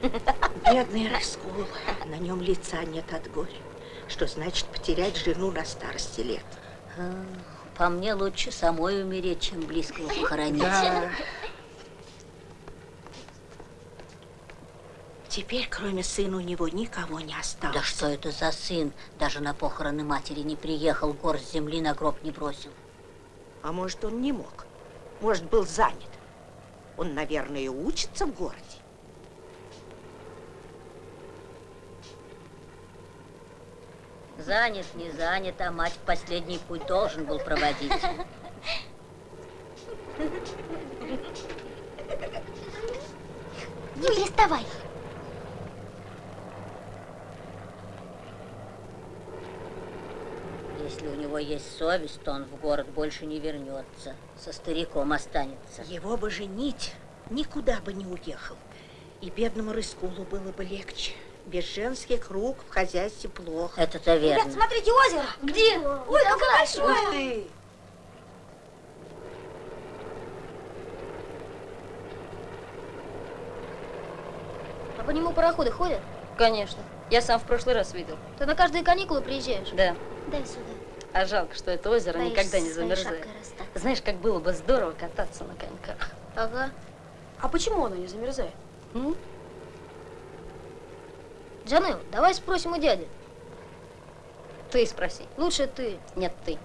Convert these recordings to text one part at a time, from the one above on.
Бедный Раскол, на нем лица нет от горя. Что значит потерять жену на старости лет? По мне лучше самой умереть, чем близкого похоронить. Да. Теперь, кроме сына, у него никого не осталось. Да что это за сын? Даже на похороны матери не приехал, горсть земли на гроб не бросил. А может, он не мог? Может, был занят? Он, наверное, учится в городе. Занят, не занят, а мать последний путь должен был проводить. Не приставай. Если у него есть совесть, то он в город больше не вернется. Со стариком останется. Его бы женить, никуда бы не уехал. И бедному Рыскулу было бы легче. Без женских рук в хозяйстве плохо. Это-то верно. Ребят, смотрите, озеро. Где? Ой, какое большое. Ух ты! А по нему пароходы ходят? Конечно. Я сам в прошлый раз видел. Ты на каждые каникулы приезжаешь? Да. Дай сюда. А жалко, что это озеро Боишься, никогда не замерзает. Знаешь, как было бы здорово кататься на коньках. Ага. А почему оно не замерзает? М? Джанел, давай спросим у дяди. Ты спроси. Лучше ты. Нет, ты.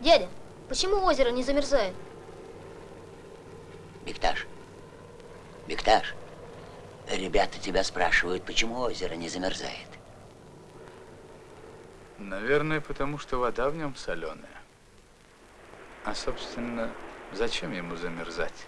Дядя, почему озеро не замерзает? Бекташ, Бекташ, ребята тебя спрашивают, почему озеро не замерзает. Наверное, потому что вода в нем соленая. А, собственно, зачем ему замерзать?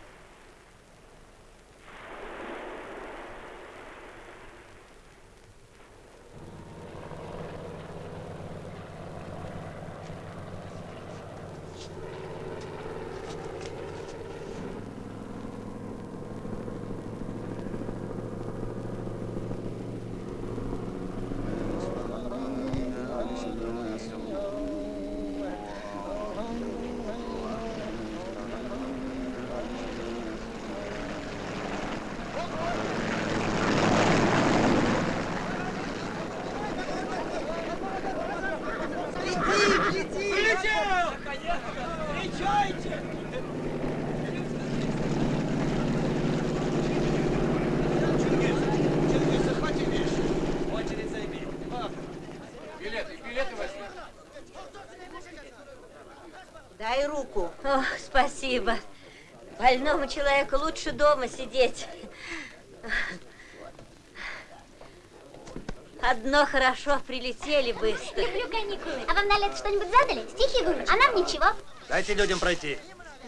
Дай руку. Ох, спасибо. Больному человеку лучше дома сидеть. Одно хорошо, прилетели быстро. Люблю каникулы. А вам на лето что-нибудь задали? Стихи выучить? А нам ничего. Дайте людям пройти.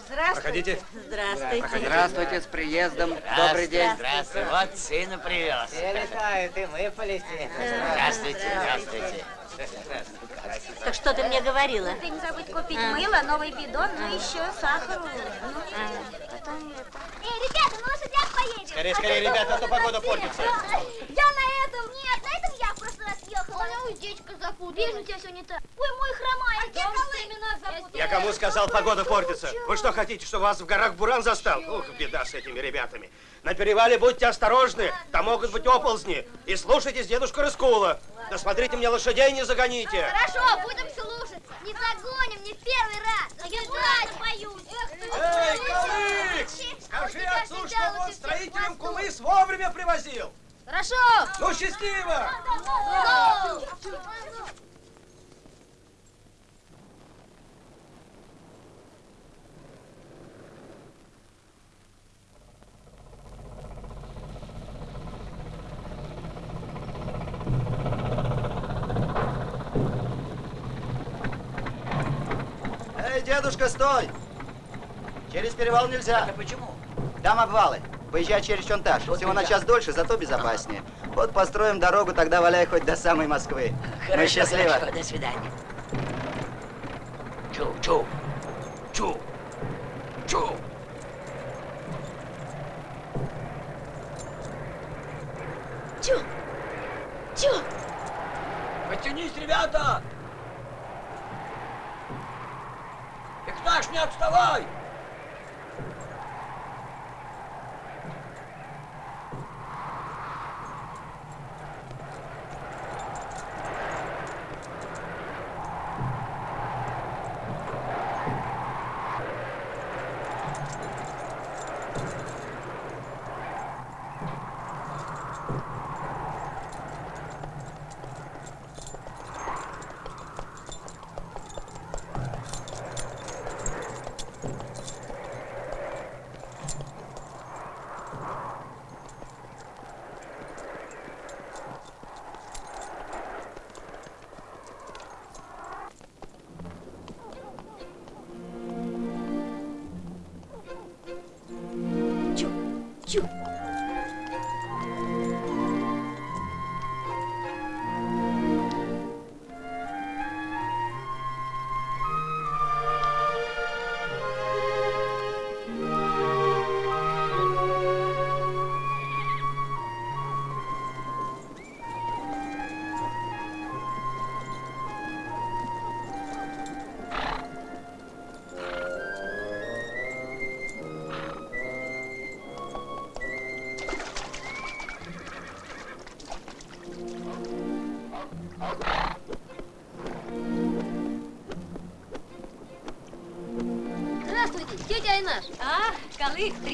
Здравствуйте. Проходите. Здравствуйте. Здравствуйте, с приездом. Добрый день. Здравствуй, вот сына привез. Все летают, и мы полетим. Здравствуйте, здравствуйте. Так что ты мне говорила? Ты не забудь купить мыло, новый бидон, ну еще сахар. Ну, потом это. Эй, ребята, на лошадях поедем. Скорее, скорее, ребята, а то погода портится. Я на этом. Нет, на этом я в прошлый Ой, уздечка запуталась. Вижу, тебя все не так. Ой, мой хромая. А имена запуталась. Я кому сказал, погода портится? Вы что хотите, чтобы вас в горах буран застал? Ух, беда с этими ребятами. На перевале будьте осторожны, там могут быть оползни. И слушайтесь дедушку Рыскула. Да смотрите мне лошадей не загоните. Хорошо, будем слушаться. Не загоним, не в первый раз. А я брать боюсь. Эй, Калыкс! Скажи отцу, чтобы он строителям кумыс вовремя привозил. Хорошо. Ну, счастливо! Эй, дедушка, стой! Через перевал нельзя. А почему? Там обвалы. Поезжай через Чонтаж. Всего на час дольше, зато безопаснее. Вот построим дорогу, тогда валяй хоть до самой Москвы. ну, Хорошо, счастливо. хорошо, до свидания. Чу, чу, чу, чу.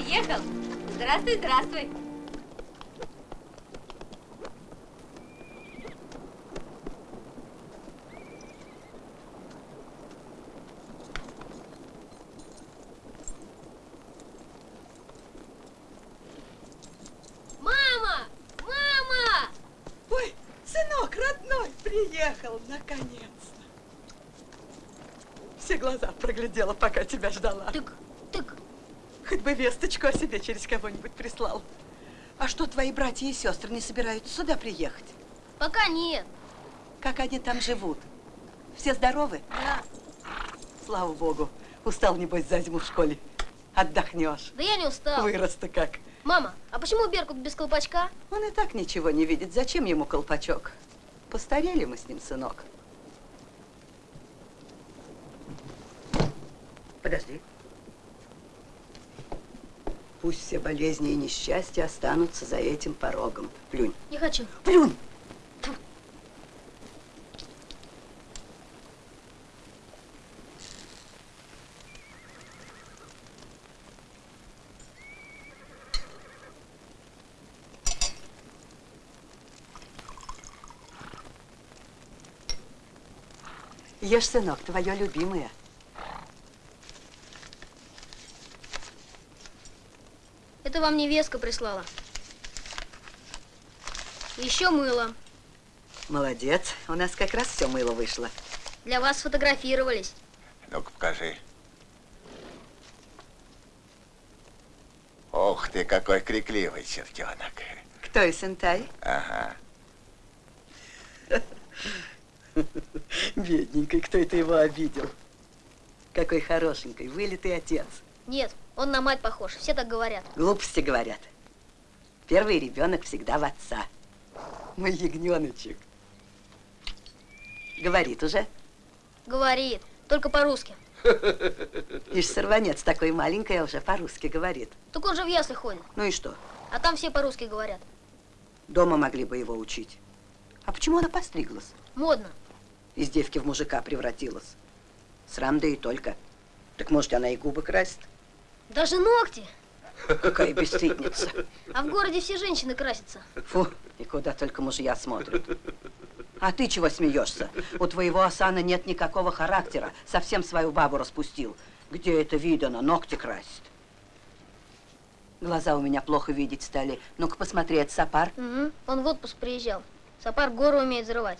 Приехал. Здравствуй, здравствуй. Мама! Мама! Ой, сынок родной, приехал наконец-то. Все глаза проглядела, пока тебя ждала. Хоть бы весточку о себе через кого-нибудь прислал. А что, твои братья и сестры не собираются сюда приехать? Пока нет. Как они там живут? Все здоровы? Да. Слава богу. Устал, небось, за зиму в школе. Отдохнешь. Да я не устал. Вырос-то как. Мама, а почему Беркут без колпачка? Он и так ничего не видит. Зачем ему колпачок? Постарели мы с ним, сынок. Подожди. Пусть все болезни и несчастья останутся за этим порогом. Плюнь. Не хочу. Плюнь! Ешь, сынок, твое любимое. Вам невестка прислала. Еще мыло. Молодец. У нас как раз все мыло вышло. Для вас сфотографировались. Ну-ка, покажи. Ох ты, какой крикливый чертенок. Кто и Сентай? Ага. Бедненький, кто это его обидел? Какой хорошенький, вылитый отец. Нет, он на мать похож. Все так говорят. Глупости говорят. Первый ребенок всегда в отца. Мой ягненочек. Говорит уже. Говорит. Только по-русски. Ишь, сорванец такой маленький, а уже по-русски говорит. Так он же в ясли ходит. Ну и что? А там все по-русски говорят. Дома могли бы его учить. А почему она постриглась? Модно. Из девки в мужика превратилась. Срам да и только. Так может, она и губы красит? Даже ногти. Какая бесстыдница. А в городе все женщины красятся. Фу, и куда только мужья смотрят. А ты чего смеешься? У твоего Асана нет никакого характера. Совсем свою бабу распустил. Где это видано? Ногти красит. Глаза у меня плохо видеть стали. Ну-ка посмотри, это Сапар. Угу. Он в отпуск приезжал. Сапар гору умеет взрывать.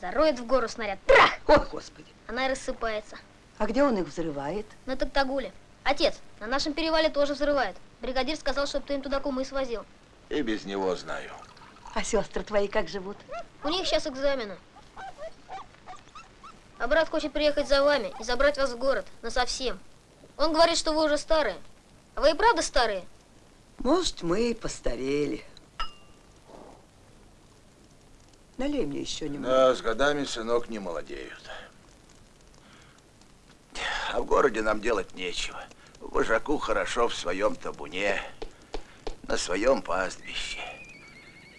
Зароет в гору снаряд. Трах! Ой, Господи. Она и рассыпается. А где он их взрывает? На Токтагуле. Отец, на нашем перевале тоже взрывают. Бригадир сказал, чтобы ты им туда кумы свозил. И без него знаю. А сестры твои как живут? У них сейчас экзамены. А брат хочет приехать за вами и забрать вас в город. Насовсем. Он говорит, что вы уже старые. А вы и правда старые? Может, мы и постарели. Налей мне еще немного. Да, с годами, сынок, не молодеют. А в городе нам делать нечего. Вожаку хорошо в своем табуне, на своем пастбище.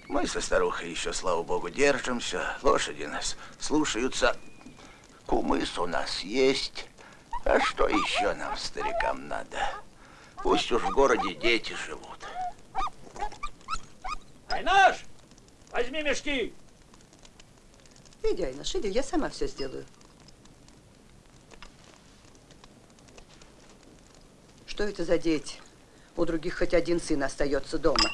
Мы со старухой еще, слава богу, держимся. Лошади нас слушаются. Кумыс у нас есть. А что еще нам, старикам, надо? Пусть уж в городе дети живут. Айнаш, возьми мешки. Иди, Айнаш, иди, я сама все сделаю. Что это за дети? У других хоть один сын остается дома.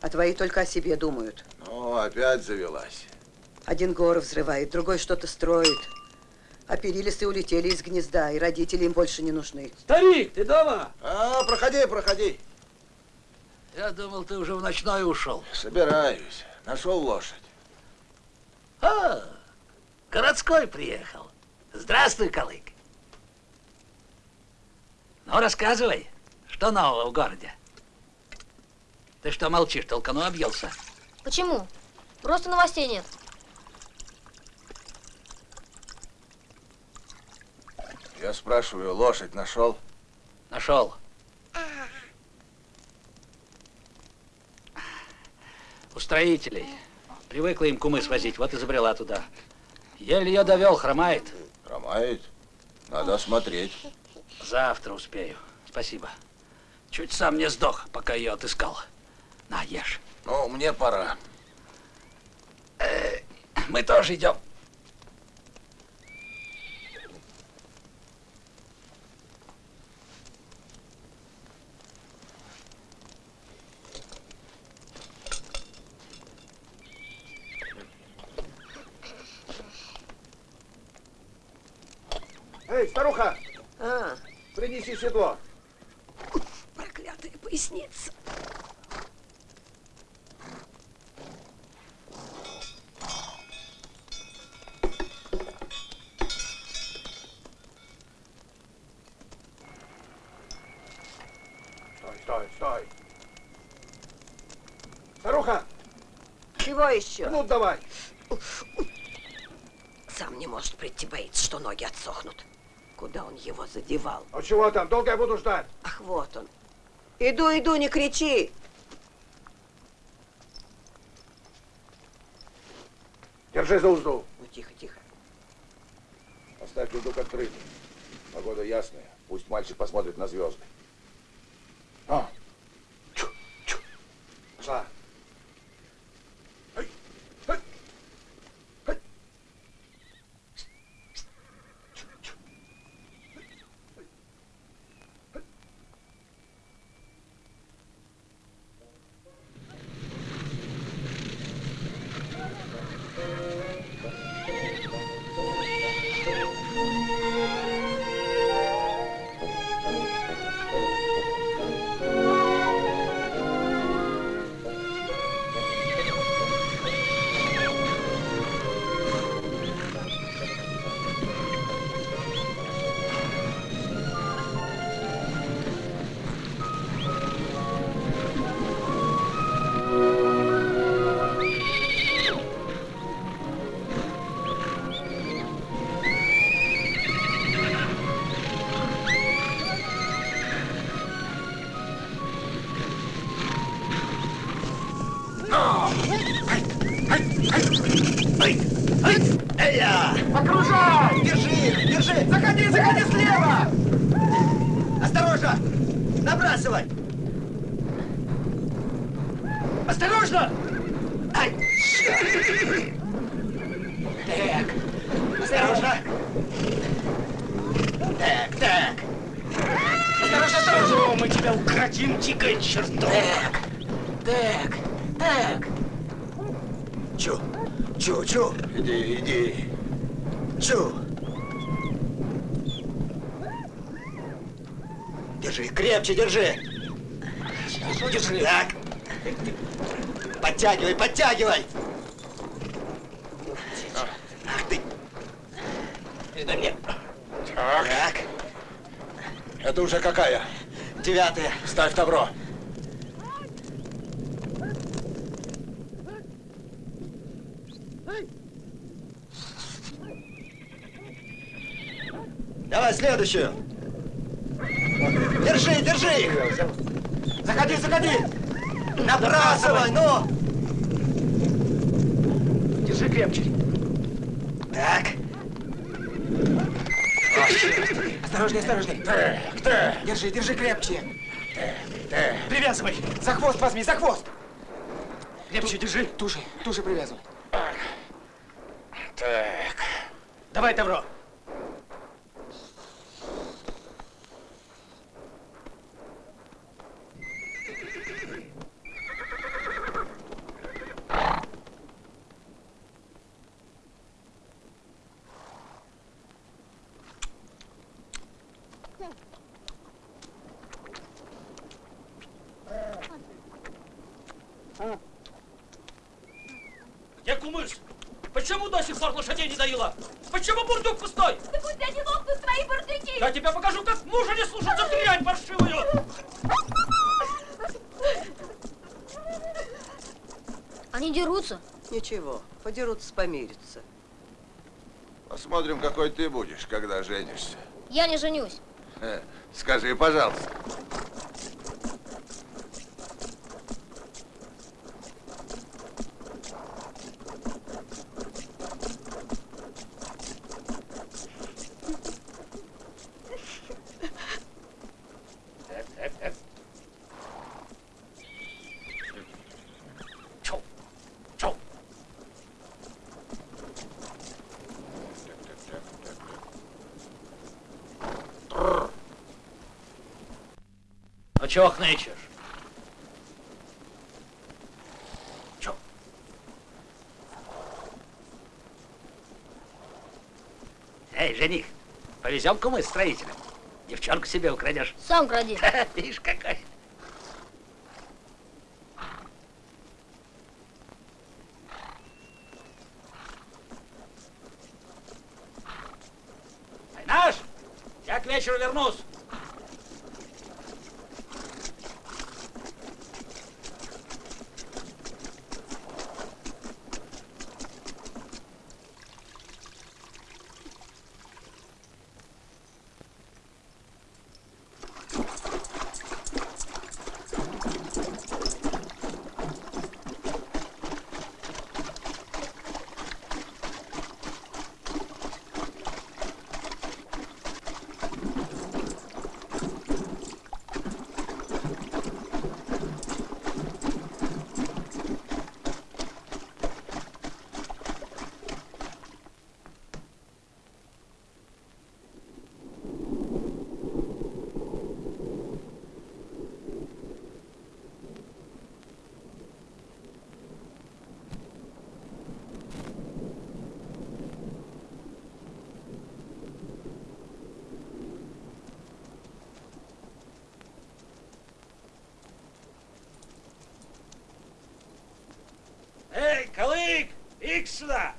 А твои только о себе думают. Ну, опять завелась. Один горы взрывает, другой что-то строит. А перилисты улетели из гнезда, и родители им больше не нужны. Старик, ты дома? А, проходи, проходи. Я думал, ты уже в ночной ушел. Собираюсь. Нашел лошадь. А, городской приехал. Здравствуй, Калык. Ну, рассказывай, что нового в городе? Ты что молчишь, толкану объелся? Почему? Просто новостей нет. Я спрашиваю, лошадь нашел? Нашел. У строителей. Привыкла им кумы свозить, вот и забрела туда. Еле ее довел, хромает. Хромает? Надо смотреть. Завтра успею. Спасибо. Чуть сам не сдох, пока ее отыскал. На, ешь. Ну, мне пора. Э, мы тоже идем. Эй, старуха, А, принеси седло. проклятая поясница. Стой, стой, стой. Старуха, Чего еще? ну давай. Сам не может прийти, боится, что ноги отсохнут. Куда он его задевал? А чего там, долго я буду ждать? Ах, вот он. Иду, иду, не кричи. Держи за узду. Ну, тихо, тихо. Оставь людок открытым. Погода ясная. Пусть мальчик посмотрит на звезды. Осторожно! Ай! Так, осторожно! Так, так! Осторожно, осторожно! Мы тебя укротим, дикая чертов! Так, так, так! Чу, чу, чу! иди, иди. Чу! Держи, крепче держи! Держи! Так! Подтягивай, подтягивай! Ах ты! Передай мне! Так. Так, Это уже какая? девятая. Ставь добро. Давай следующую. Держи, держи их. Заходи, заходи. Набрасывай, ну. Держи крепче. Так. Осторожней, осторожней. Так, так, Держи, держи крепче. так. Привязывай. За хвост возьми, за хвост. Крепче держи. Туже, туже привязывай. Так. Давай, Тавро. Где кумыс? Почему до сих пор лошадей не доила? Почему бурдюк пустой? Да пусть они лопнут свои бурдюки! Я тебя покажу, как мужа не слушаться дрянь паршивую! Они дерутся. Ничего, подерутся, помирятся. Посмотрим, какой ты будешь, когда женишься. Я не женюсь. Э, Скажи, пожалуйста. Чу, чу. Чего хнычешь? Чё? Эй, жених, повезем мы строителям. Девчонку себе украдешь. Сам кради. Видишь, какой. Наш, я к вечеру вернусь. Эй, Калык, икс сюда!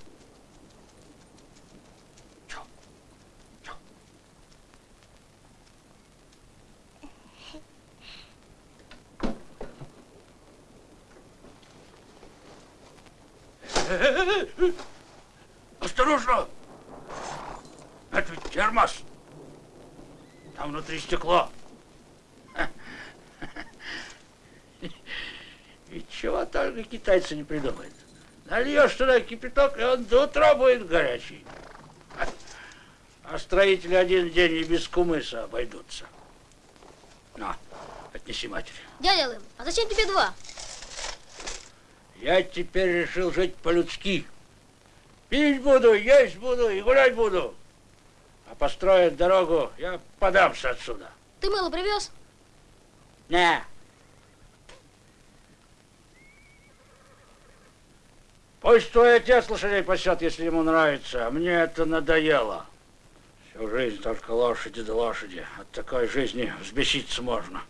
Осторожно! Это ведь термос. Там внутри стекло. И чего только китайцы не придумают. Нальешь туда кипяток, и он до утра будет горячий. А строители один день и без кумыса обойдутся. На, отнеси матери. Дядя Лым, а зачем тебе два? Я теперь решил жить по-людски. Пить буду, есть буду и гулять буду. А построят дорогу, я подамся отсюда. Ты мыло привез? Не. Пусть твой отец лошадей пасет, если ему нравится, а мне это надоело. Всю жизнь только лошади да лошади. От такой жизни взбеситься можно.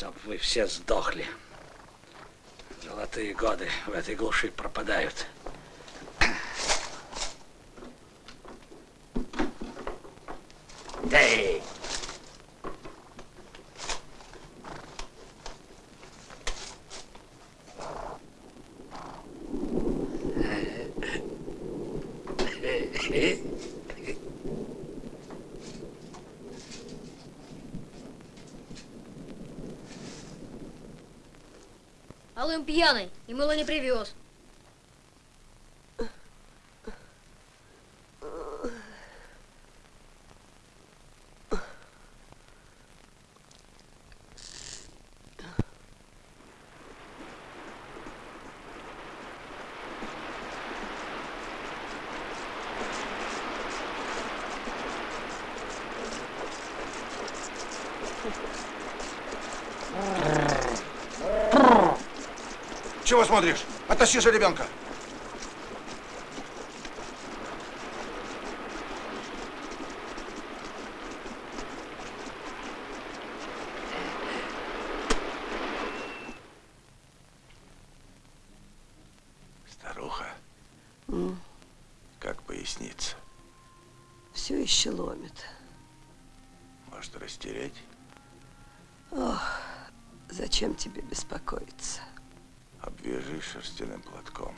Чтоб вы все сдохли. Золотые годы в этой глуши пропадают. Эй! А Лым пьяный и мыло не привез. Чего смотришь? Оттащи же ребенка. Старуха. Mm. Как поясница? Все еще ломит. Может, растереть? Ох, зачем тебе беспокоиться? Обвяжи шерстяным платком.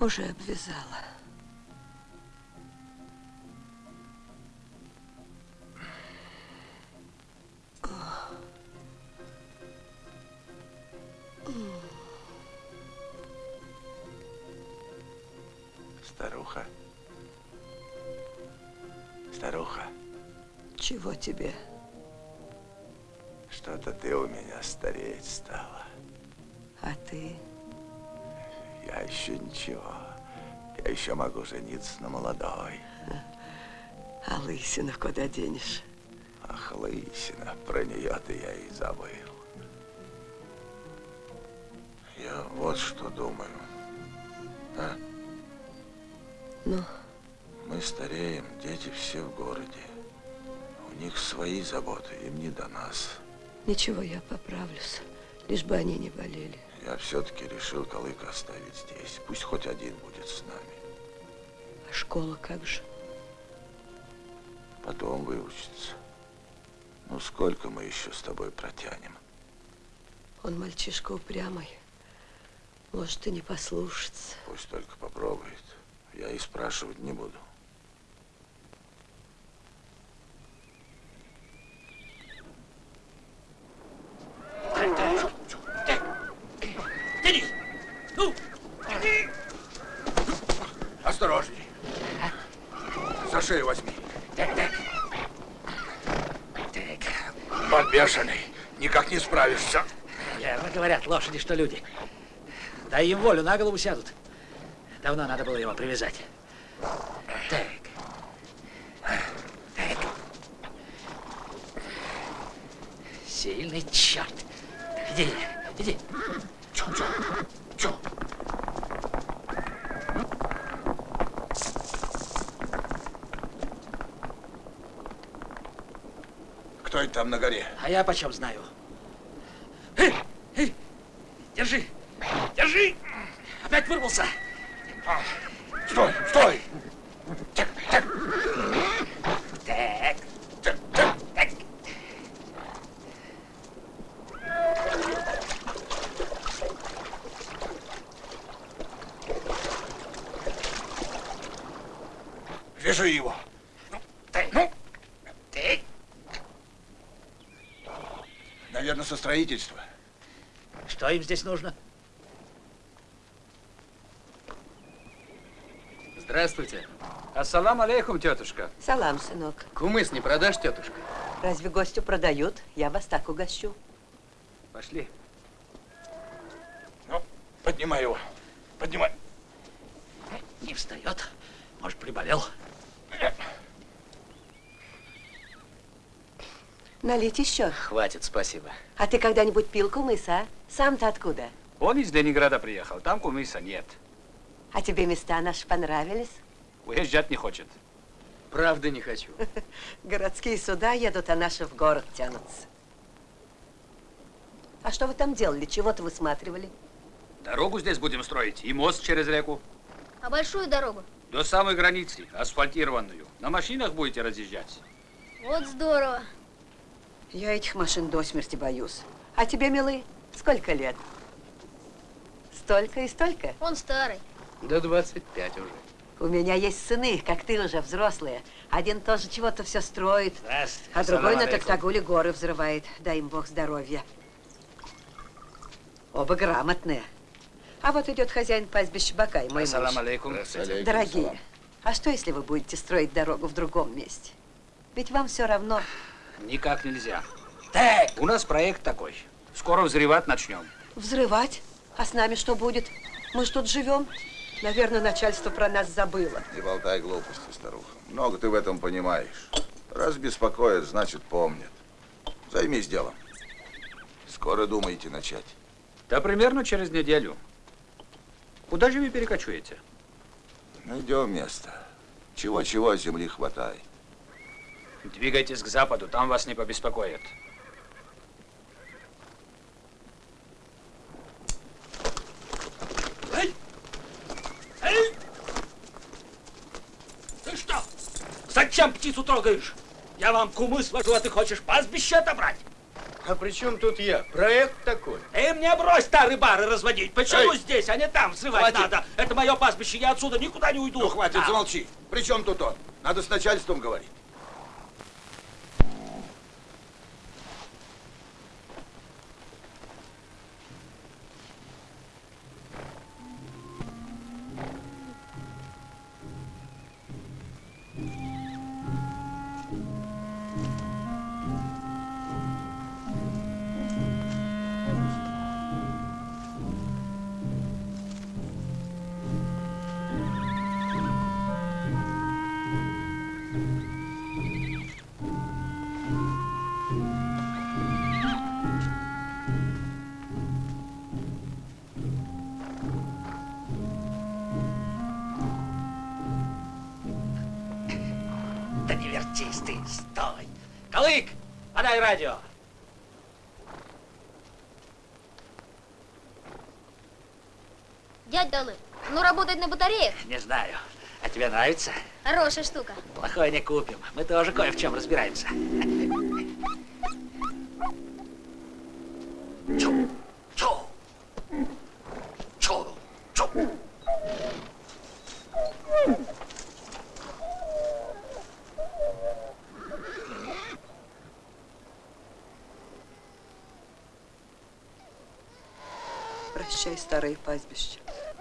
Уже обвязала. Жениться на молодой. А лысину куда денешь? Ах, лысина, про нее-то я и забыл. Я вот что думаю. А? Ну? Мы стареем, дети все в городе. У них свои заботы, им не до нас. Ничего, я поправлюсь. Лишь бы они не болели. Я все-таки решил Колыка оставить здесь. Пусть хоть один будет с нами. А школа как же? Потом выучится. Ну, сколько мы еще с тобой протянем? Он мальчишка упрямый. Может и не послушаться. Пусть только попробует. Я и спрашивать не буду. Денис! Ну! Осторожней. За шею возьми. Так, так. Подбешенный. Никак не справишься. Верно говорят лошади, что люди. Дай им волю, на голову сядут. Давно надо было его привязать. Так. Так. Сильный черт. Иди, иди. Чё, чё, чё? Кто это там на горе? А я почем знаю? Держи, держи. Опять вырвался. Стой, стой! Так, так. Так. Так, так. Вяжи его. Так, ну, так. Наверное, со строительства. Что им здесь нужно? Здравствуйте. Ассалам алейкум, тетушка. Салам, сынок. Кумыс не продашь, тетушка? Разве гостю продают? Я вас так угощу. Пошли. Ну, поднимай его. Поднимай. Не встает. Может, приболел. Налить еще. Хватит, спасибо. А ты когда-нибудь пил кумыса, а? Сам-то откуда? Он из Ленинграда приехал, там кумыса нет. А тебе места наши понравились? Уезжать не хочет. Правда не хочу. Городские суда едут, а наши в город тянутся. А что вы там делали? Чего-то высматривали? Дорогу здесь будем строить и мост через реку. А большую дорогу? До самой границы, асфальтированную. На машинах будете разъезжать. Вот здорово. Я этих машин до смерти боюсь. А тебе, милый, сколько лет? Столько и столько? Он старый. До 25 уже. У меня есть сыны, как ты уже, взрослые. Один тоже чего-то все строит, Здравствуйте. а другой на. Токтагуле горы взрывает. Дай им Бог здоровья. Оба грамотные. А вот идет хозяин пастбища Бакай, мой Ассалам муж. алейкум. Дорогие, а что, если вы будете строить дорогу в другом месте? Ведь вам все равно. Никак нельзя. Так. У нас проект такой. Скоро взрывать начнем. Взрывать? А с нами что будет? Мы ж тут живем. Наверное, начальство про нас забыло. Не болтай глупости, старуха. Много ты в этом понимаешь. Раз беспокоят, значит помнят. Займись делом. Скоро думаете начать. Да примерно через неделю. Куда же вы перекочуете? Найдем место. Чего-чего земли хватает. Двигайтесь к западу, там вас не побеспокоят. Эй! Эй! Ты что? Зачем? Птицу трогаешь? Я вам кумы свожу, а ты хочешь пастбище отобрать? А при чем тут я? Проект такой. Эй, мне брось старые бары разводить. Почему Эй! здесь, а не там взрывать Хватит. надо? Это мое пастбище, я отсюда никуда не уйду. Ну, хватит, А. замолчи. При чем тут он? Надо с начальством говорить. Батареях? Не знаю. А тебе нравится? Хорошая штука. Плохое не купим. Мы тоже кое в чем разбираемся. Чу, чу, чу, чу. Прощай, старое пастбище.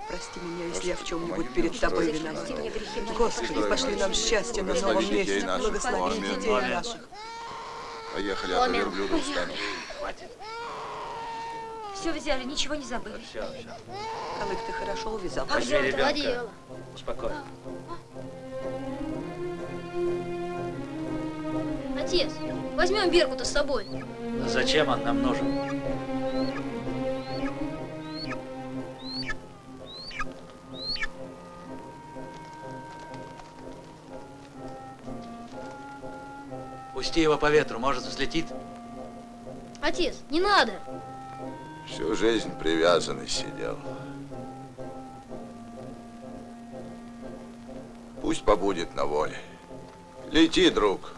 Прости меня, если я в чем-нибудь перед тобой виновата. Господи, пошли нам счастье на новом месте. наших. Благослови детей Аминь. наших. Поехали, а то верблюда. Хватит. Все взяли, ничего не забыли. Все, все. Калык, ты хорошо увязал. Возьми Клади ребенка. Успокойно. Отец, возьмем Беркута с собой. Зачем он нам нужен? Пусти его по ветру, может взлетит. Отец, не надо. Всю жизнь привязанный сидел. Пусть побудет на воле. Лети, друг.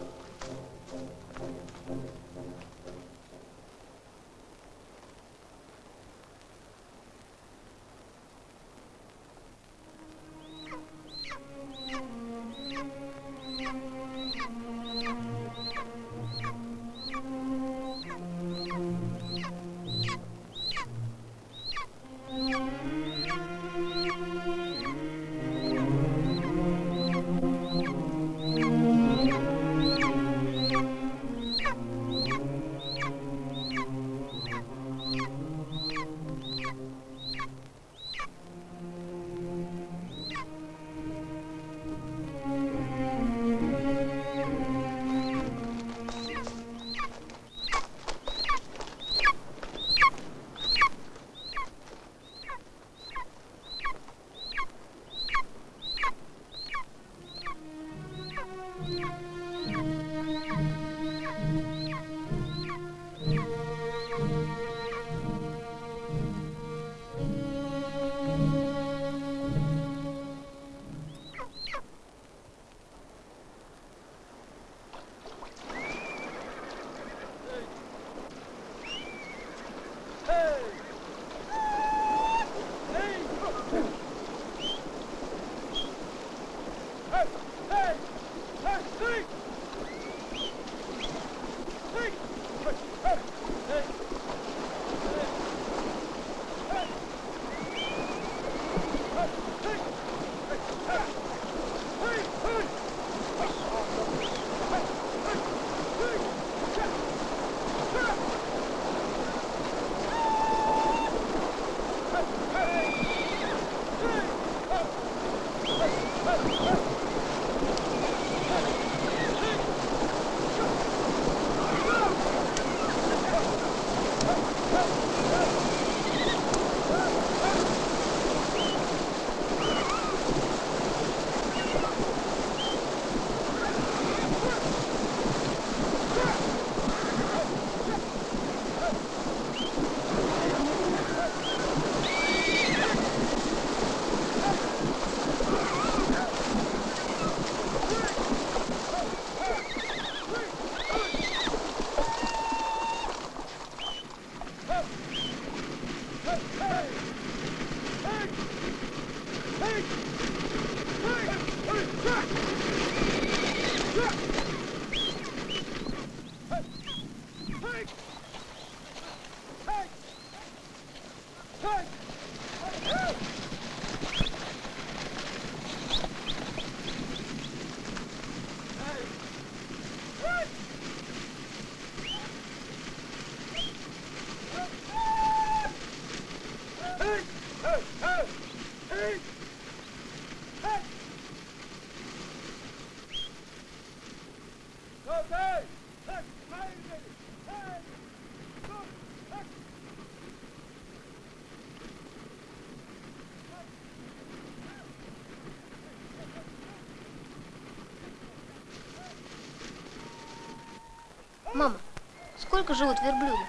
Сколько живут верблюды?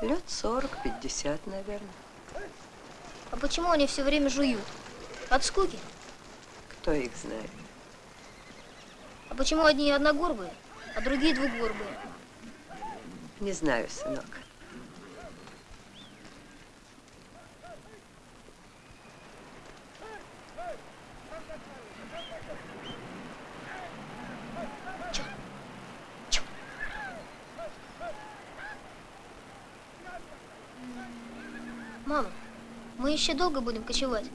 Лет 40-50, наверное. А почему они все время жуют? От скуки? Кто их знает? А почему одни одногорбые, а другие двугорбые? Не знаю, сынок. Мама, мы еще долго будем кочевать?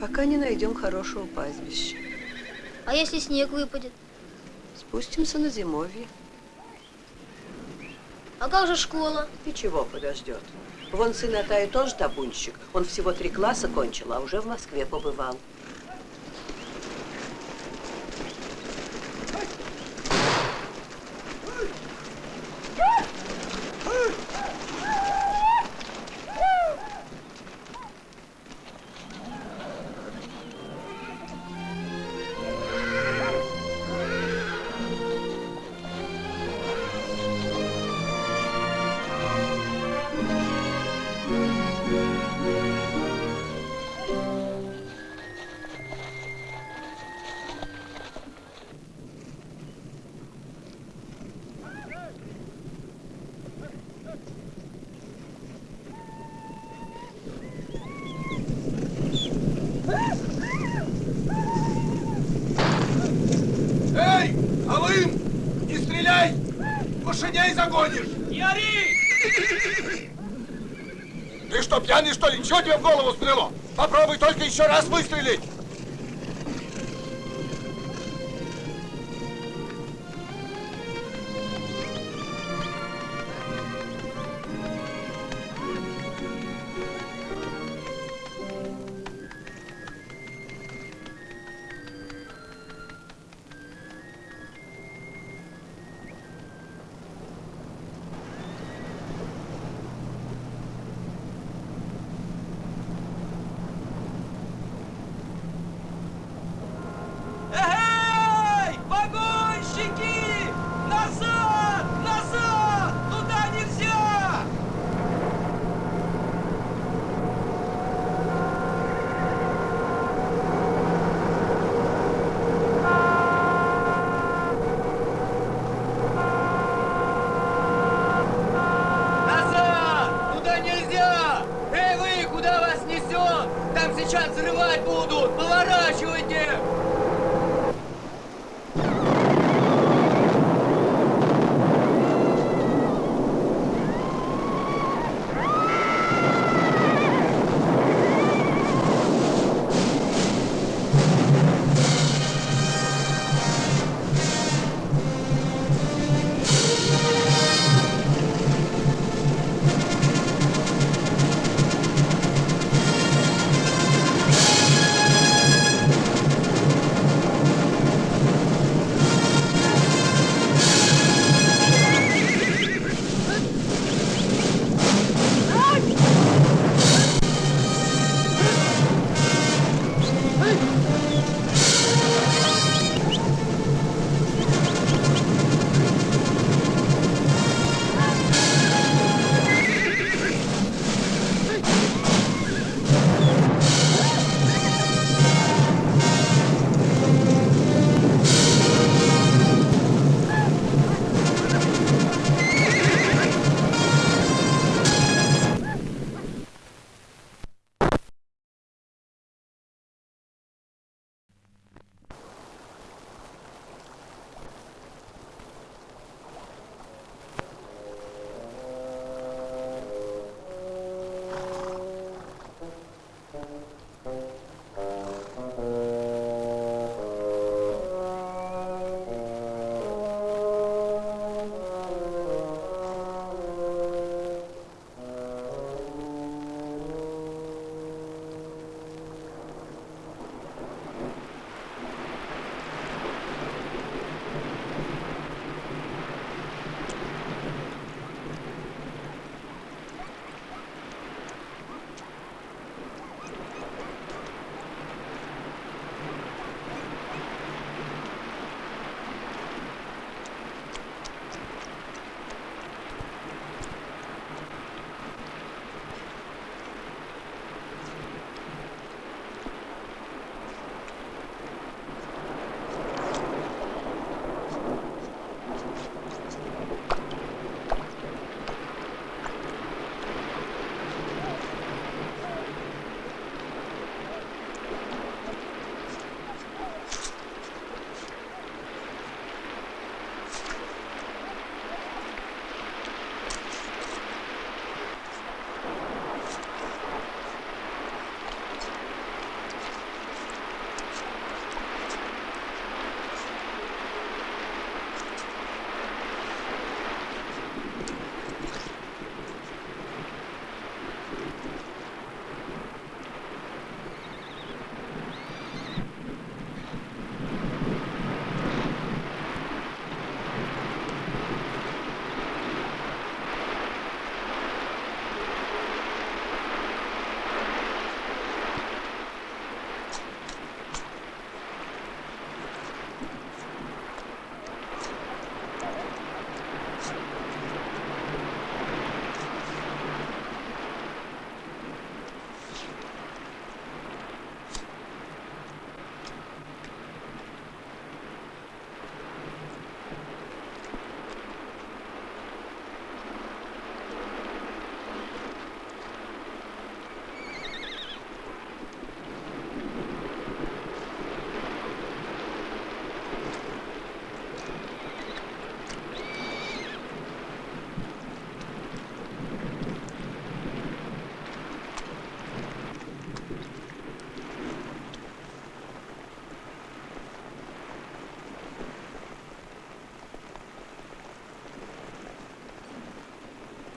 Пока не найдем хорошего пастбища. А если снег выпадет? Спустимся на зимовье. А как же школа? И чего подождет? Вон сын Атаю тоже табунщик. Он всего три класса кончил, а уже в Москве побывал. Что тебе в голову стрело? Попробуй только еще раз выстрелить!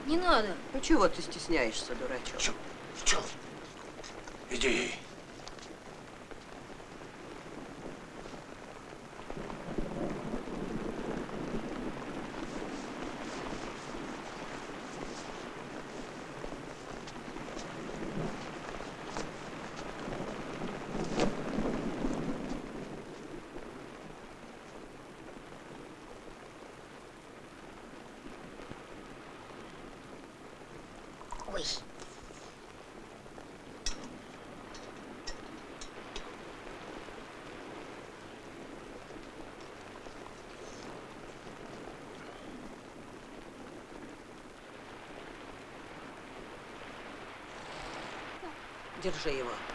Не надо. Ну чего ты стесняешься, дурачок? Чё? Чё? Иди. Ой. Держи его.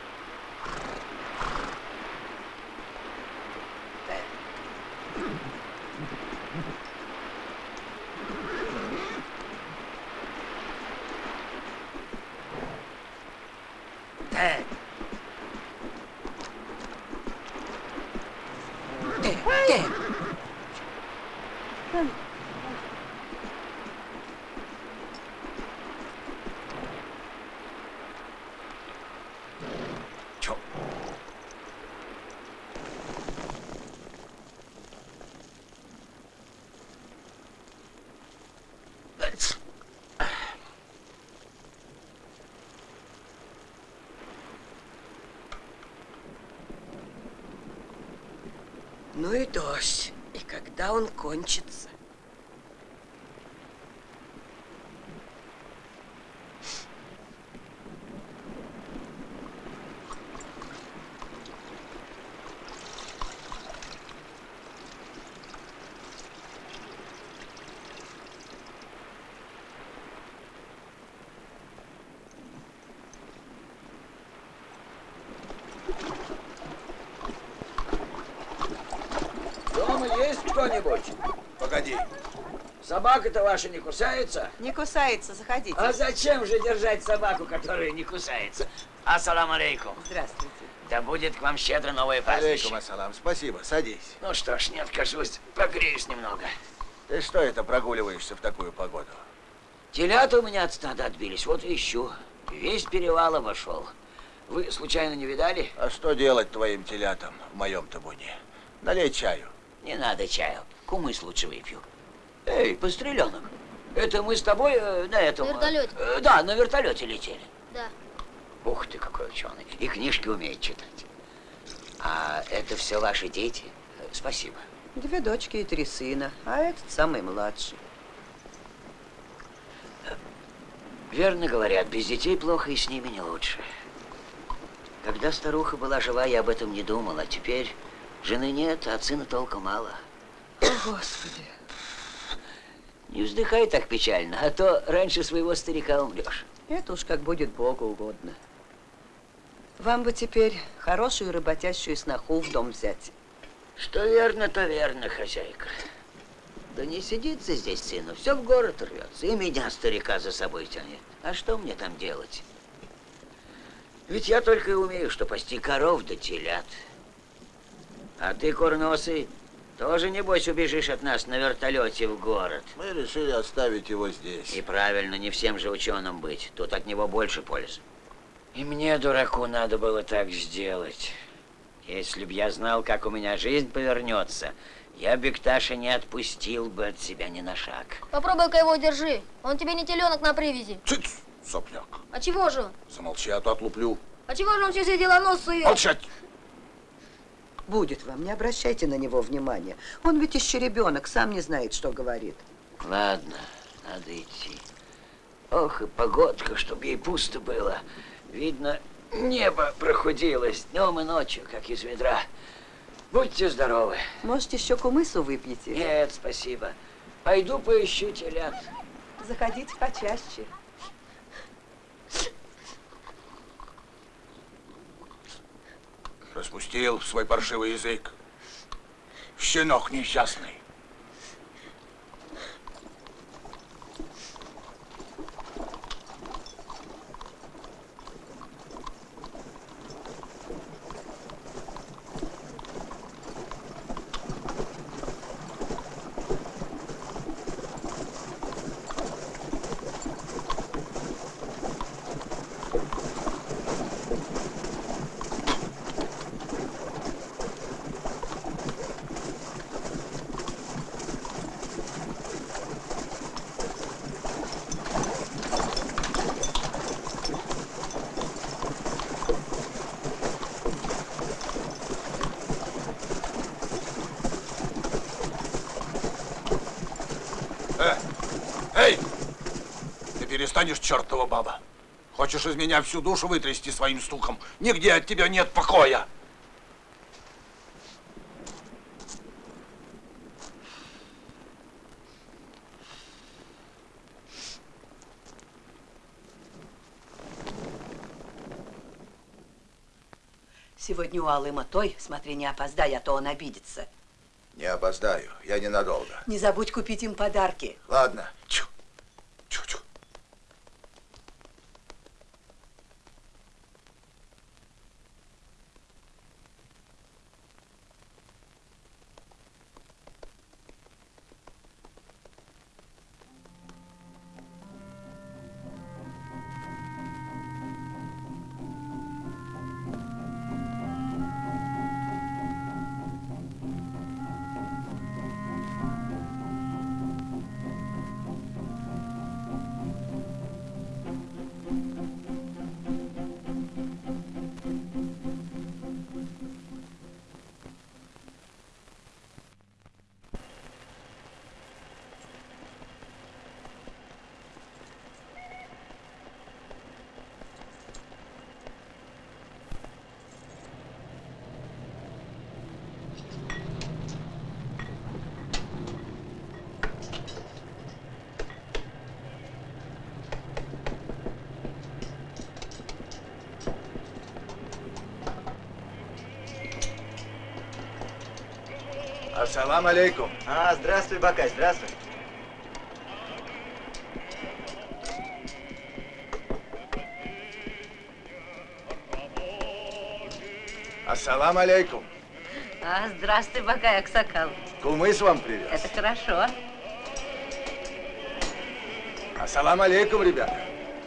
Ну и дождь. И когда он кончится? Дома кто-нибудь? Погоди. Собака-то ваша не кусается? Не кусается, заходите. А зачем же держать собаку, которая не кусается? Ассаламу алейкум. Здравствуйте. Да будет к вам щедро новое Алейкум пастбище. ассалам. Спасибо. Садись. Ну что ж, не откажусь. Погреюсь немного. Ты что это прогуливаешься в такую погоду? Телята у меня от стада отбились, вот и ищу. Весь перевал обошел. Вы случайно не видали? А что делать твоим телятам в моем табуне? Налей чаю. Не надо чаю. Кумыс лучше выпью. Эй, постреленок. Это мы с тобой э, на этом... На вертолете. э, да, на вертолете летели. Да. Ух ты, какой ученый. И книжки умеет читать. А это все ваши дети? Э, Спасибо. Две дочки и три сына, а этот самый младший. Верно говорят, без детей плохо и с ними не лучше. Когда старуха была жива, я об этом не думал, а теперь жены нет, а сына толком мало. О, Господи. Не вздыхай так печально, а то раньше своего старика умрешь. Это уж как будет Богу угодно. Вам бы теперь хорошую работящую сноху в дом взять. Что верно, то верно, хозяйка. Да не сидится здесь сыну, все в город рвется, и меня, старика, за собой тянет. А что мне там делать? Ведь я только и умею, что пасти коров да телят. А ты, курносый, тоже, небось, убежишь от нас на вертолете в город. Мы решили оставить его здесь. И правильно, не всем же ученым быть. Тут от него больше пользы. И мне, дураку, надо было так сделать. Если б я знал, как у меня жизнь повернется, я Бекташа не отпустил бы от себя ни на шаг. Попробуй-ка его держи. Он тебе не теленок на привязи. Цыц, сопляк. А чего же он? Замолчи, а то отлуплю. А чего же он все делоносый? Молчать! Будет вам, не обращайте на него внимания. Он ведь еще ребенок, сам не знает, что говорит. Ладно, надо идти. Ох, и погодка, чтоб ей пусто было. Видно, небо прохудилось днем и ночью, как из ведра. Будьте здоровы. Может, еще кумысу выпьете? Нет, спасибо. Пойду поищу телят. Заходите почаще. Распустил свой паршивый язык. Щенок несчастный. Э, эй! Ты перестанешь, чертова баба. Хочешь из меня всю душу вытрясти своим стуком? Нигде от тебя нет покоя. Сегодня у Алыма той, смотри, не опоздай, а то он обидится. Не опоздаю, я ненадолго. Не забудь купить им подарки. Ладно. Чу. Ассалам алейкум. А, здравствуй, Бакай, здравствуй. Ассалам алейкум. А, здравствуй, Бакай Аксакал. Кумыс вам привез. Это хорошо. Ассалам алейкум, ребята.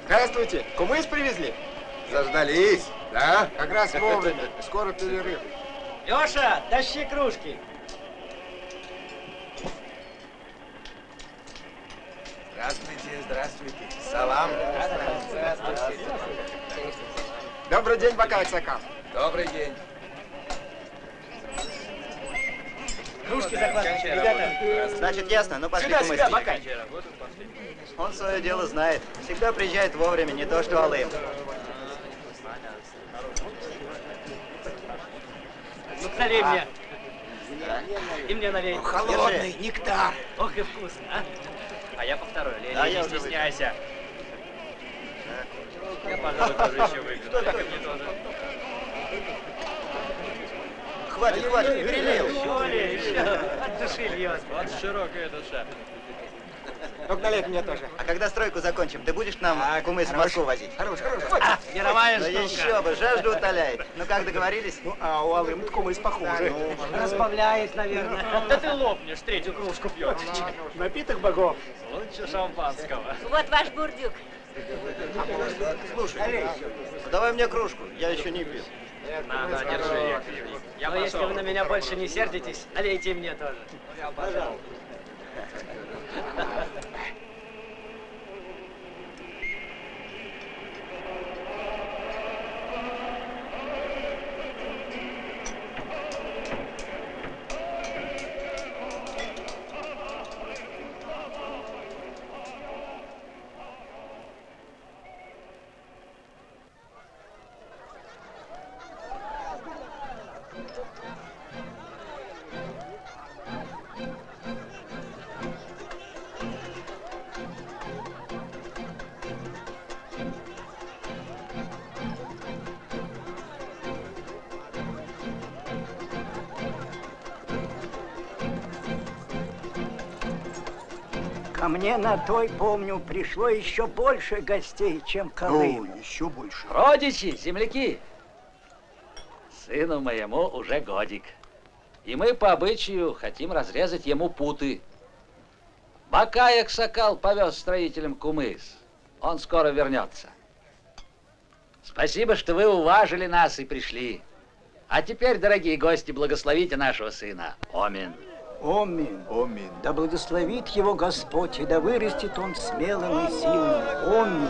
Здравствуйте. Кумыс привезли? Заждались, да? Как раз вовремя. Скоро перерыв. Леша, тащи кружки. Здравствуйте, здравствуйте. Салам. Добрый день, Бакай Аксакал. Добрый день. Кружки закладывайте, ребята. Значит, ясно. Ну, пошли Сюда, сюда, Бакай. Он свое дело знает. Всегда приезжает вовремя, не то что Алым. Ну, налей мне. И мне налей. Холодный нектар. Ох и вкусно, а. А я по второй. Лея, Да, не стесняйся. Я, пожалуй, тоже еще выпью. Мне тоже. Хватит, хватит, перелил. Еще ли, еще. От души льется. Вот широкая душа. Ну-ка, налей мне тоже. А когда стройку закончим, ты будешь к нам кумыс в Москву возить? Хорош, хорош. А, мировая Ну штука. еще бы, жажду утоляет. Ну как договорились? Ну, а у Алым кумыс похуже. Разбавляет, наверное. Да ты лопнешь, третью кружку пьешь. Напиток богов. Лучше шампанского. Вот ваш бурдюк. Слушай, давай мне кружку, я еще не пил. На, на, держи. Я Но если вы на меня больше не сердитесь, налейте мне тоже. Пожалуйста. Ко на той, помню, пришло еще больше гостей, чем к Алыму. еще больше. Родичи, земляки, сыну моему уже годик. И мы по обычаю хотим разрезать ему путы. Бакаек Сокал повез строителям кумыс. Он скоро вернется. Спасибо, что вы уважили нас и пришли. А теперь, дорогие гости, благословите нашего сына. Аминь. Омин. Омин. Да благословит его Господь, и да вырастет он смелым и сильным. Омин.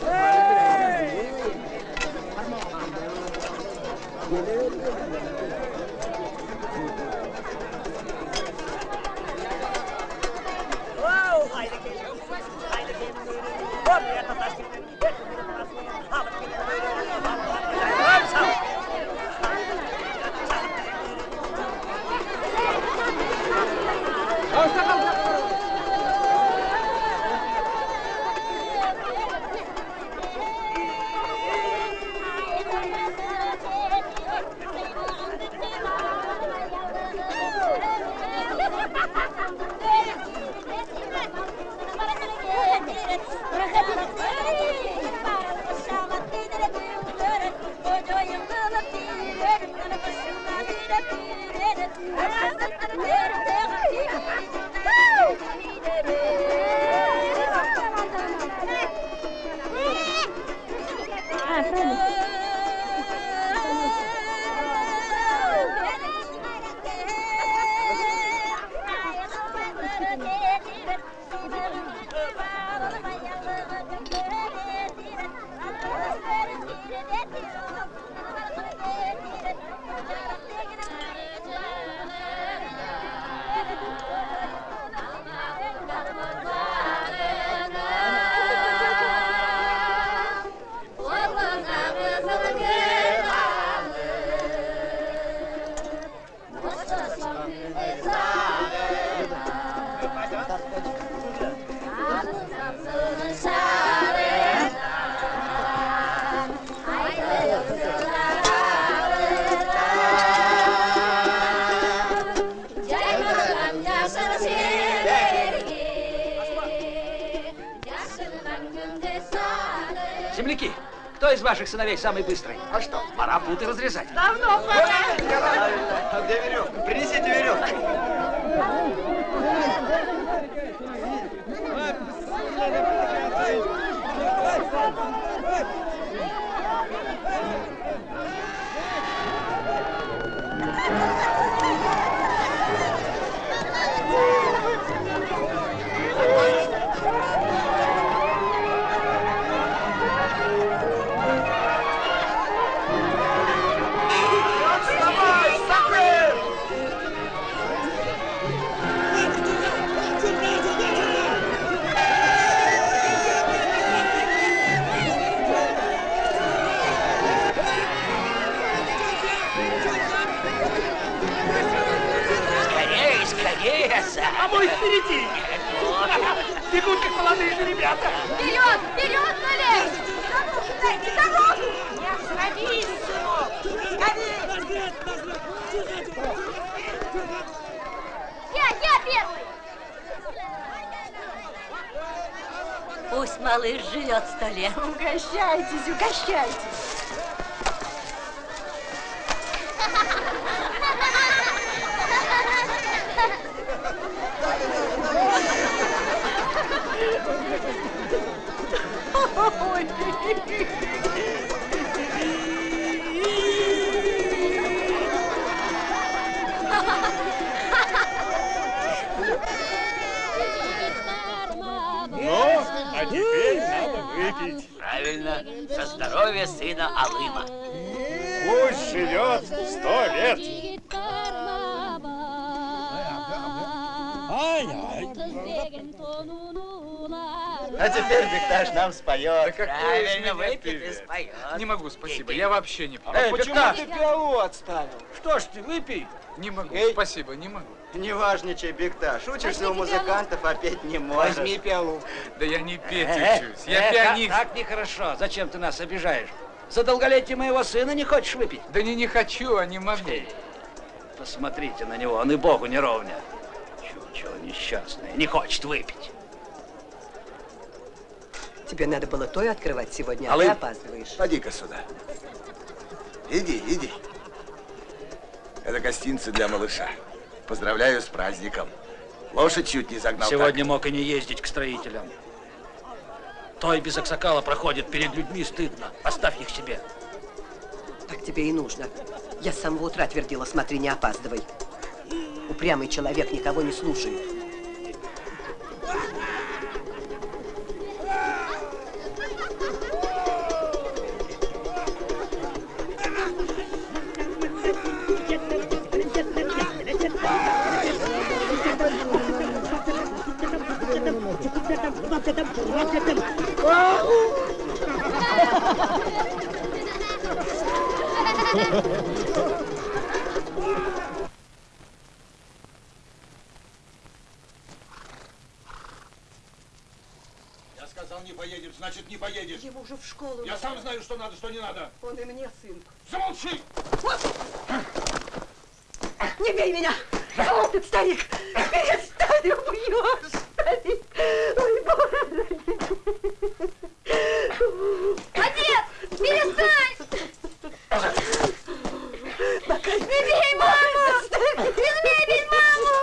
Hey! Земляки, кто из ваших сыновей самый быстрый? А что? Пора путы разрезать. Давно пора. А где веревка? Принесите веревку. А мой впереди. Бегут, как молодые же ребята. Вперед! Вперед, Налег! Дайте дорогу! Не остановись, сынок! Скорее! Я, я первый! Пусть малыш живет сто лет. Угощайтесь, угощайтесь. Ну, а теперь надо выпить. Правильно, за здоровье сына Алыма. Пусть живет сто лет. А теперь Бекташ нам споет. Правильно, выпьет и споет. Не могу, спасибо. Я вообще не Эй, почему ты пиалу отставил? Что ж ты, выпей. Не могу, спасибо, не могу. Не важничай, Бекташ. Учишься у музыкантов, а петь не можешь. Возьми пиалу. Да я не петь Э, учусь, я э, пианист. Так, так нехорошо. Зачем ты нас обижаешь? За долголетие моего сына не хочешь выпить? Да не, не хочу, а не могу. Посмотрите на него, он и богу не ровня. Чучело несчастное, не хочет выпить. Тебе надо было той открывать сегодня, а ты опаздываешь. Поди-ка сюда. Иди, иди. Это гостинцы для малыша. Поздравляю с праздником. Лошадь чуть не загнал. Сегодня мог и не ездить к строителям. Той без аксакала проходит перед людьми стыдно. Оставь их себе. Так тебе и нужно. Я с самого утра твердила, смотри, не опаздывай. Упрямый человек никого не слушает. Там? Ау! Я сказал, не поедешь, значит, не поедешь. Его уже в школу. Я сам знаю, что надо, что не надо. Он и мне сын. Замолчи! Не бей меня! О, ты, старик! Перестань, убьешь, старик! Ой, боже! Отец, перестань! Не бей маму! Не смей бить маму!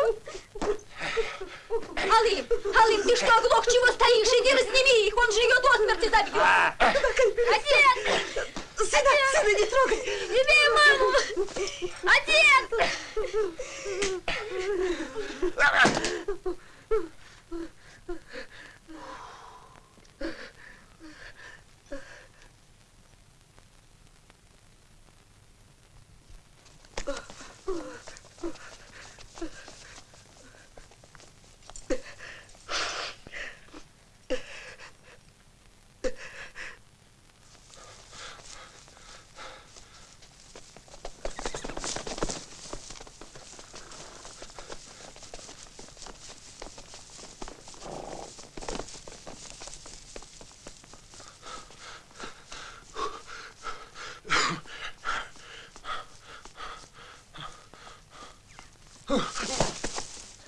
Алым, Алым, ты что, оглох, чего стоишь? Иди разними их, он же ее до смерти забьет. Отец! Сына, сына, не трогай! Не бей маму! Отец!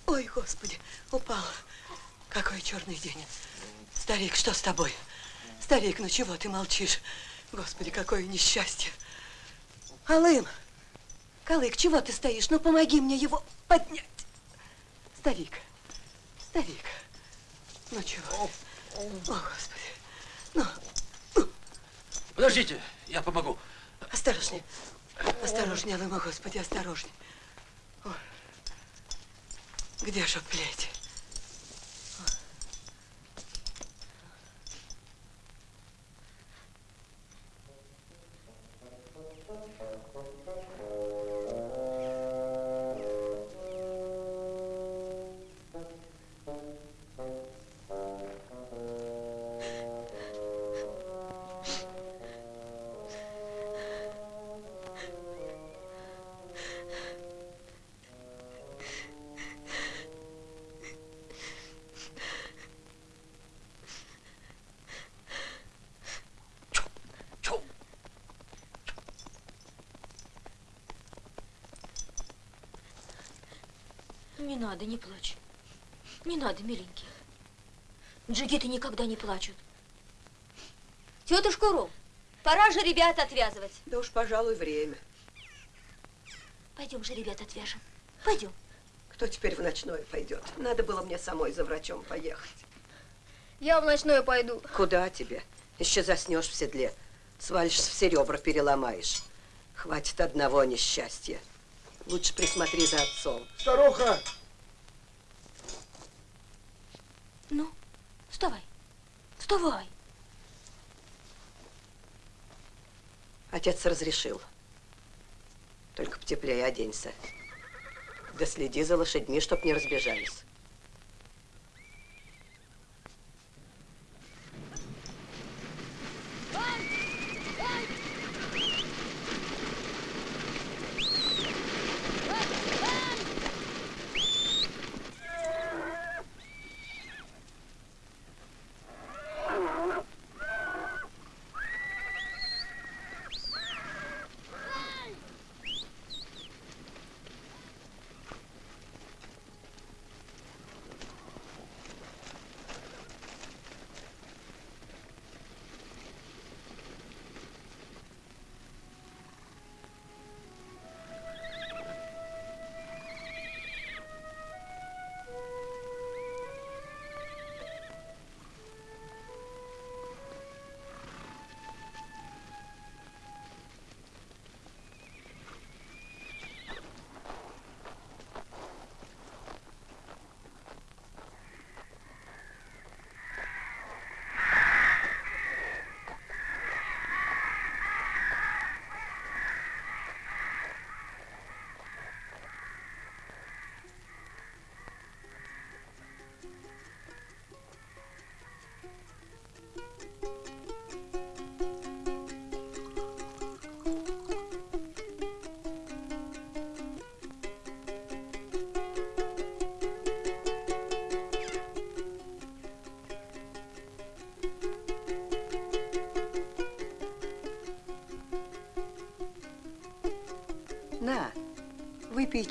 Ой, Господи, упал. Какой черный день. Старик, что с тобой? Старик, ну чего ты молчишь? Господи, какое несчастье. Алым, Калык, чего ты стоишь? Ну, помоги мне его поднять. Старик, старик, ну чего? О, Господи. Ну, Подождите, я помогу. осторожнее. Осторожнее, Алыма, Господи, осторожнее. Где же плеть? Надо, не плачь. Не надо, миленький. Джигиты никогда не плачут. Тетушка Ром, пора же ребят отвязывать. Да уж, пожалуй, время. Пойдем же, ребят, отвяжем. Пойдем. Кто теперь в ночное пойдет? Надо было мне самой за врачом поехать. Я в ночное пойду. Куда тебе? Еще заснешь в седле. Свалишься, все ребра переломаешь. Хватит одного несчастья. Лучше присмотри за отцом. Старуха! Ну, вставай. Вставай. Отец разрешил. Только потеплее оденься. Да следи за лошадьми, чтоб не разбежались.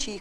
Выпей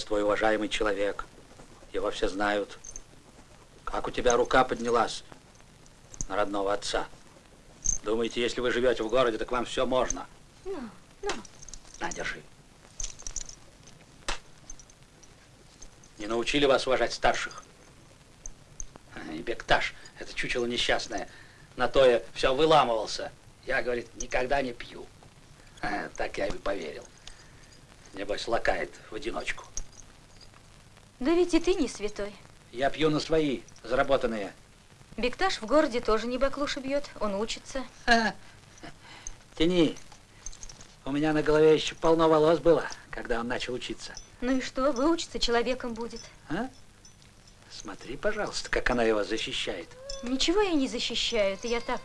Отец твой уважаемый человек. Его все знают. Как у тебя рука поднялась на родного отца? Думаете, если вы живете в городе, так вам все можно? Ну, ну. На, держи. Не научили вас уважать старших? И Бекташ, это чучело несчастное, на то я все выламывался. Я, говорит, никогда не пью. А, Так я и поверил. Небось, лакает в одиночку. Да ведь и ты не святой. Я пью на свои, заработанные. Бекташ в городе тоже не баклуши бьет, он учится. Тяни. У меня на голове еще полно волос было, когда он начал учиться. Ну и что, выучится, человеком будет. А? Смотри, пожалуйста, как она его защищает. Ничего я не защищаю, это я так,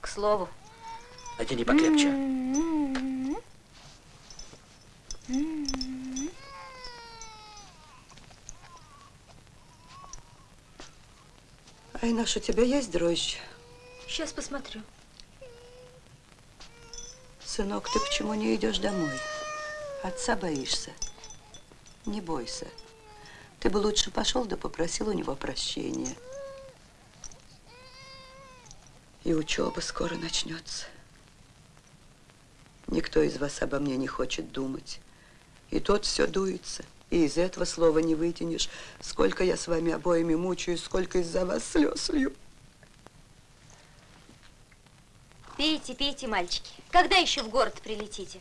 к слову. Натяни покрепче. Айнаш, у тебя есть дрожжи? Сейчас посмотрю. Сынок, ты почему не идешь домой? Отца боишься? Не бойся. Ты бы лучше пошел да попросил у него прощения. И учеба скоро начнется. Никто из вас обо мне не хочет думать. И тот все дуется. И из этого слова не вытянешь. Сколько я с вами обоими мучаюсь, сколько из-за вас слез лью. Пейте, пейте, мальчики. Когда еще в город прилетите?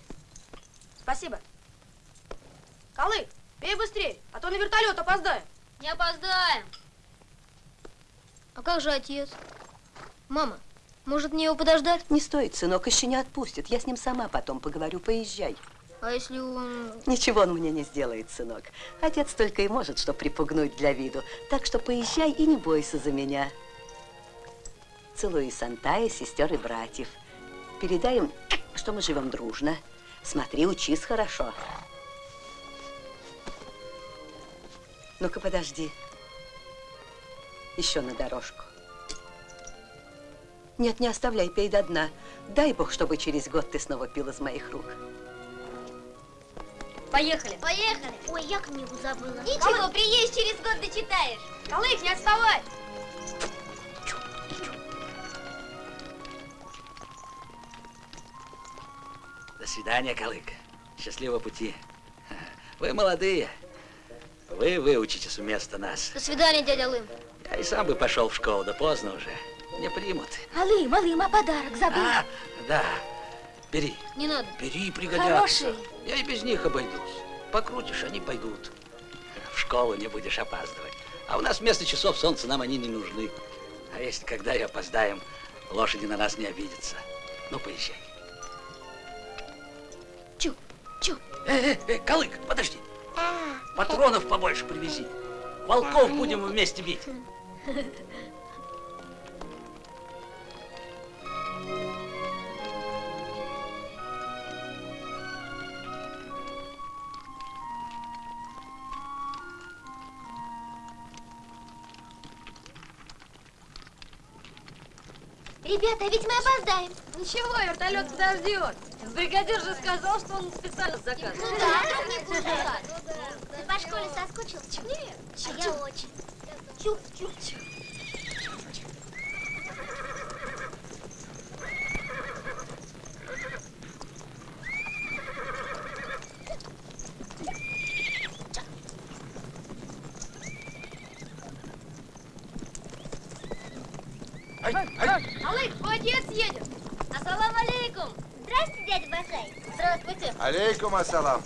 Спасибо. Колы, пей быстрее, а то на вертолет опоздаем. Не опоздаем. А как же отец? Мама, может мне его подождать? Не стоит, сынок, еще не отпустит. Я с ним сама потом поговорю, поезжай. А если он... Ничего он мне не сделает, сынок. Отец только и может, что припугнуть для виду. Так что поезжай и не бойся за меня. Целую и Сантая, сестер и братьев. Передай им, что мы живем дружно. Смотри, учись хорошо. Ну-ка, подожди. Еще на дорожку. Нет, не оставляй, пей до дна. Дай Бог, чтобы через год ты снова пил из моих рук. Поехали. Поехали. Ой, я книгу забыла. Ничего, приедешь через год дочитаешь. Колык, не отставай. До свидания, Калык. Счастливого пути. Вы молодые. Вы выучитесь вместо нас. До свидания, дядя Лым. Я и сам бы пошел в школу, да поздно уже. Не примут. Алым, Алым, а подарок забыл? А, да. Бери. Не надо. Бери, пригодятся. Хороший. Я и без них обойдусь. Покрутишь, они пойдут. В школу не будешь опаздывать. А у нас вместо часов солнца нам они не нужны. А если когда и опоздаем, лошади на нас не обидятся. Ну, поезжай. Чу, чу. Э, э, э, Калык, подожди. Патронов побольше привези. Волков будем вместе бить. Ребята, а ведь мы опоздаем. Ничего, вертолет подождет. Бригадир же сказал, что он специально заказывал. Ну да, вдруг не пускают. Ты по школе соскучился? Нет. А я очень. Чуп-чуп-чуп. Ай, ай. Алык, твой отец едет. Ассалам алейкум. Здрасте, дядя Басай. Здравствуйте. Алейкум ассалам.